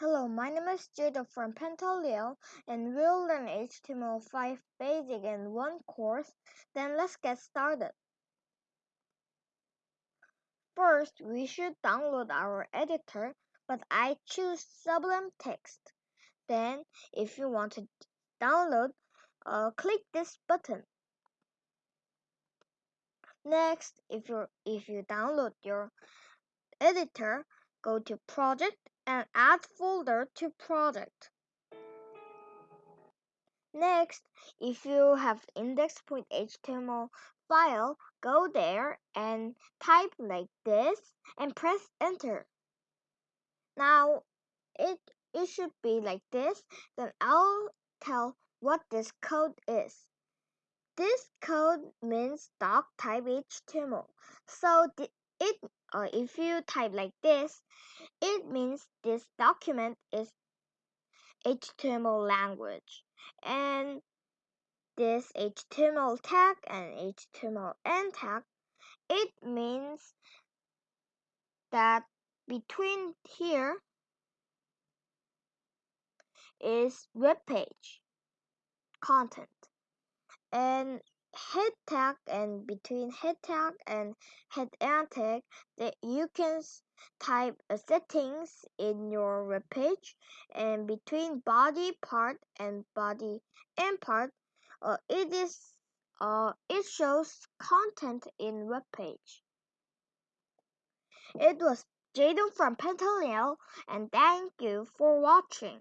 Hello, my name is Jada from Pantaleon and we'll learn HTML5 basic in one course. Then let's get started. First, we should download our editor, but I choose Sublime Text. Then, if you want to download, uh, click this button. Next, if you if you download your editor, go to Project and add folder to project. Next, if you have index.html file, go there and type like this and press enter. Now, it, it should be like this, then I'll tell what this code is. This code means doc type HTML. So it uh, if you type like this, it means this document is HTML language. And this HTML tag and HTML end tag, it means that between here is web page content and head tag and between head tag and head tag that you can type settings in your web page and between body part and body end part uh, it is uh, it shows content in web page. It was Jaden from Pantaleon and thank you for watching